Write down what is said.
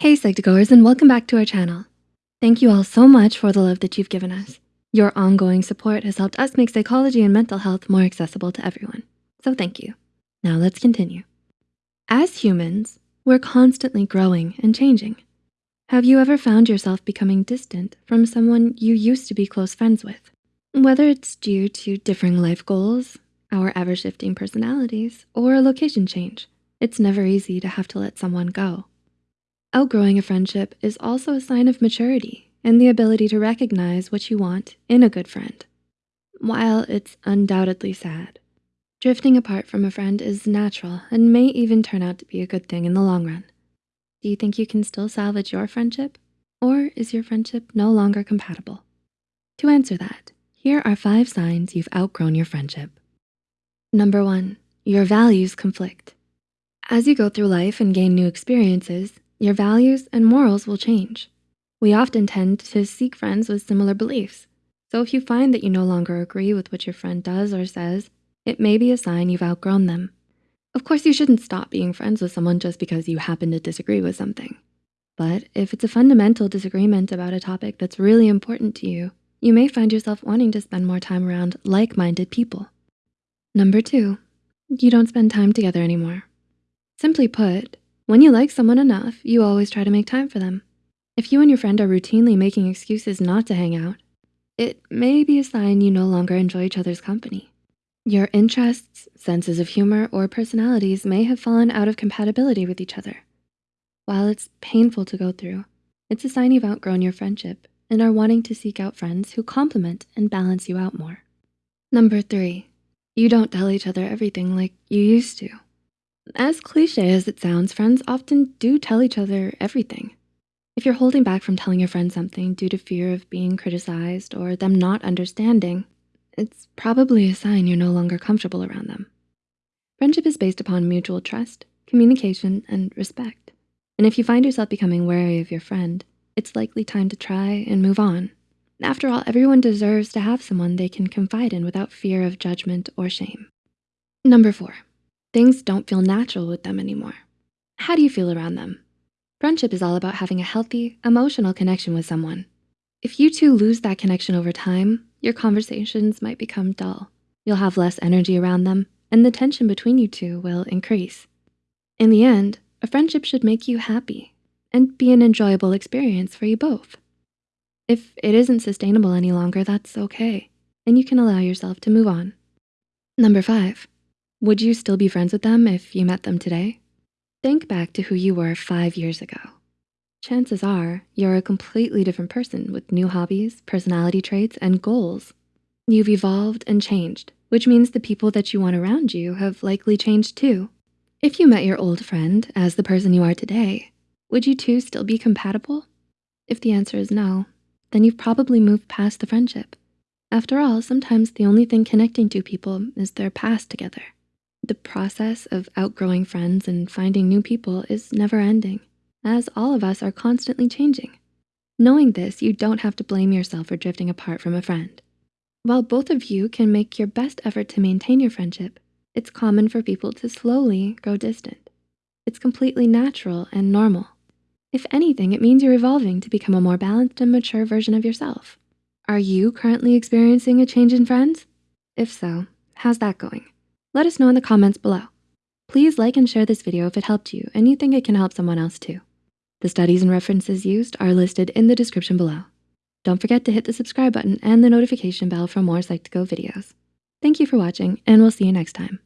Hey Psych2Goers and welcome back to our channel. Thank you all so much for the love that you've given us. Your ongoing support has helped us make psychology and mental health more accessible to everyone. So thank you. Now let's continue. As humans, we're constantly growing and changing. Have you ever found yourself becoming distant from someone you used to be close friends with? Whether it's due to differing life goals, our ever-shifting personalities, or a location change, it's never easy to have to let someone go. Outgrowing a friendship is also a sign of maturity and the ability to recognize what you want in a good friend. While it's undoubtedly sad, drifting apart from a friend is natural and may even turn out to be a good thing in the long run. Do you think you can still salvage your friendship? Or is your friendship no longer compatible? To answer that, here are five signs you've outgrown your friendship. Number one, your values conflict. As you go through life and gain new experiences, your values and morals will change. We often tend to seek friends with similar beliefs. So if you find that you no longer agree with what your friend does or says, it may be a sign you've outgrown them. Of course, you shouldn't stop being friends with someone just because you happen to disagree with something. But if it's a fundamental disagreement about a topic that's really important to you, you may find yourself wanting to spend more time around like-minded people. Number two, you don't spend time together anymore. Simply put, when you like someone enough, you always try to make time for them. If you and your friend are routinely making excuses not to hang out, it may be a sign you no longer enjoy each other's company. Your interests, senses of humor, or personalities may have fallen out of compatibility with each other. While it's painful to go through, it's a sign you've outgrown your friendship and are wanting to seek out friends who complement and balance you out more. Number three, you don't tell each other everything like you used to. As cliche as it sounds, friends often do tell each other everything. If you're holding back from telling your friend something due to fear of being criticized or them not understanding, it's probably a sign you're no longer comfortable around them. Friendship is based upon mutual trust, communication, and respect. And if you find yourself becoming wary of your friend, it's likely time to try and move on. After all, everyone deserves to have someone they can confide in without fear of judgment or shame. Number four, Things don't feel natural with them anymore. How do you feel around them? Friendship is all about having a healthy, emotional connection with someone. If you two lose that connection over time, your conversations might become dull. You'll have less energy around them and the tension between you two will increase. In the end, a friendship should make you happy and be an enjoyable experience for you both. If it isn't sustainable any longer, that's okay, and you can allow yourself to move on. Number five, would you still be friends with them if you met them today? Think back to who you were five years ago. Chances are you're a completely different person with new hobbies, personality traits, and goals. You've evolved and changed, which means the people that you want around you have likely changed too. If you met your old friend as the person you are today, would you two still be compatible? If the answer is no, then you've probably moved past the friendship. After all, sometimes the only thing connecting two people is their past together. The process of outgrowing friends and finding new people is never ending, as all of us are constantly changing. Knowing this, you don't have to blame yourself for drifting apart from a friend. While both of you can make your best effort to maintain your friendship, it's common for people to slowly grow distant. It's completely natural and normal. If anything, it means you're evolving to become a more balanced and mature version of yourself. Are you currently experiencing a change in friends? If so, how's that going? Let us know in the comments below. Please like and share this video if it helped you and you think it can help someone else too. The studies and references used are listed in the description below. Don't forget to hit the subscribe button and the notification bell for more Psych2Go videos. Thank you for watching and we'll see you next time.